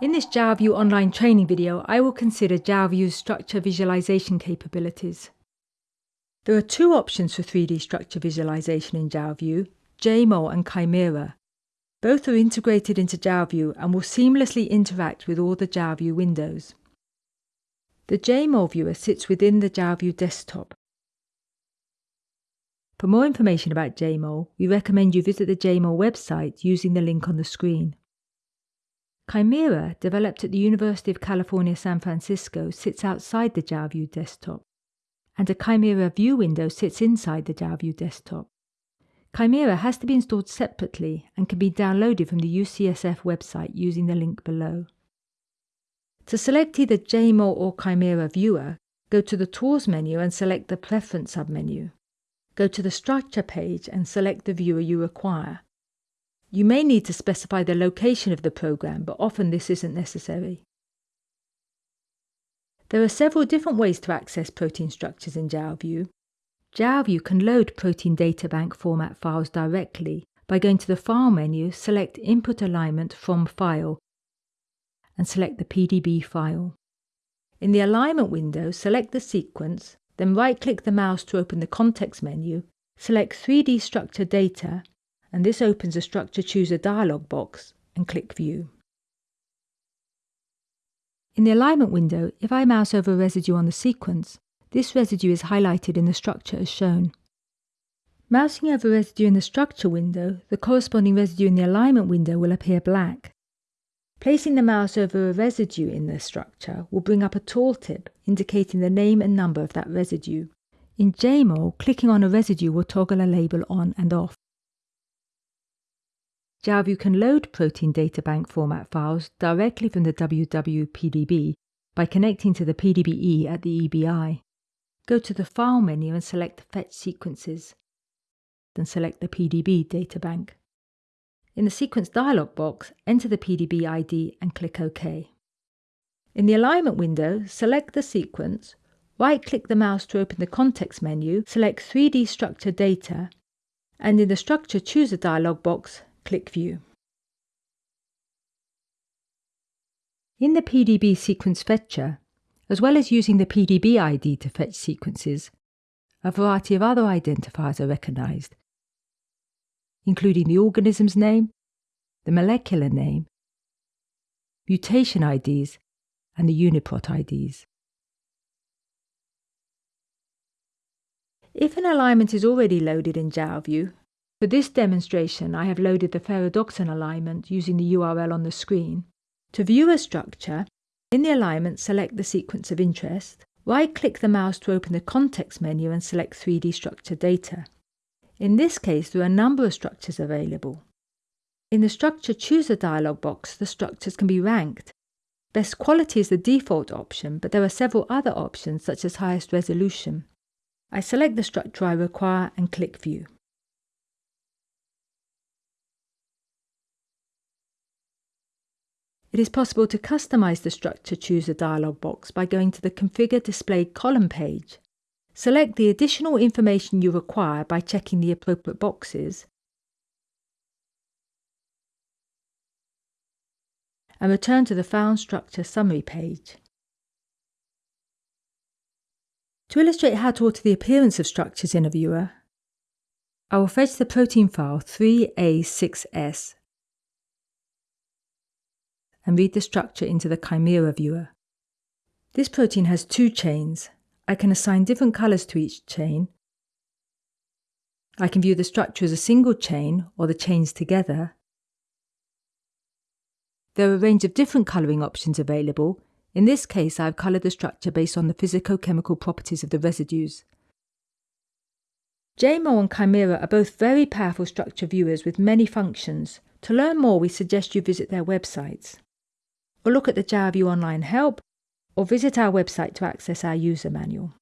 In this Jalview online training video, I will consider Jalview's structure visualization capabilities. There are two options for 3D structure visualization in Jalview, JMOL and Chimera. Both are integrated into Jalview and will seamlessly interact with all the Jalview windows. The JMOL viewer sits within the Jalview desktop. For more information about JMOL, we recommend you visit the JMOL website using the link on the screen. Chimera, developed at the University of California, San Francisco, sits outside the Jalview desktop, and a Chimera View window sits inside the Jalview desktop. Chimera has to be installed separately and can be downloaded from the UCSF website using the link below. To select either JMOL or Chimera Viewer, go to the Tools menu and select the Preference submenu. Go to the Structure page and select the viewer you require. You may need to specify the location of the program, but often this isn't necessary. There are several different ways to access protein structures in Jalview. Jalview can load protein data bank format files directly by going to the File menu, select Input Alignment from File, and select the PDB file. In the Alignment window, select the sequence, then right-click the mouse to open the Context menu, select 3D Structure Data, and this opens a Structure Chooser dialog box and click View. In the alignment window, if I mouse over a residue on the sequence, this residue is highlighted in the structure as shown. Mousing over a residue in the structure window, the corresponding residue in the alignment window will appear black. Placing the mouse over a residue in the structure will bring up a tooltip indicating the name and number of that residue. In JMOL, clicking on a residue will toggle a label on and off. Jalview can load protein data bank format files directly from the WWPDB by connecting to the PDBE at the EBI. Go to the File menu and select Fetch Sequences, then select the PDB databank. In the Sequence dialog box, enter the PDB ID and click OK. In the Alignment window, select the sequence, right-click the mouse to open the Context menu, select 3D Structure Data, and in the Structure Chooser dialog box, click View. In the PDB sequence fetcher, as well as using the PDB ID to fetch sequences, a variety of other identifiers are recognized, including the organism's name, the molecular name, mutation IDs, and the UniProt IDs. If an alignment is already loaded in Jalview, for this demonstration, I have loaded the ferredoxin alignment using the URL on the screen. To view a structure, in the alignment select the sequence of interest, right-click the mouse to open the context menu and select 3D structure data. In this case, there are a number of structures available. In the Structure Chooser dialog box, the structures can be ranked. Best quality is the default option, but there are several other options such as highest resolution. I select the structure I require and click View. It is possible to customize the structure chooser dialog box by going to the Configure Displayed Column page. Select the additional information you require by checking the appropriate boxes and return to the Found Structure Summary page. To illustrate how to alter the appearance of structures in a viewer, I will fetch the protein file 3A6S and read the structure into the Chimera viewer. This protein has two chains. I can assign different colours to each chain. I can view the structure as a single chain or the chains together. There are a range of different colouring options available. In this case, I have coloured the structure based on the physicochemical properties of the residues. JMOL and Chimera are both very powerful structure viewers with many functions. To learn more, we suggest you visit their websites or look at the Jalview online help, or visit our website to access our user manual.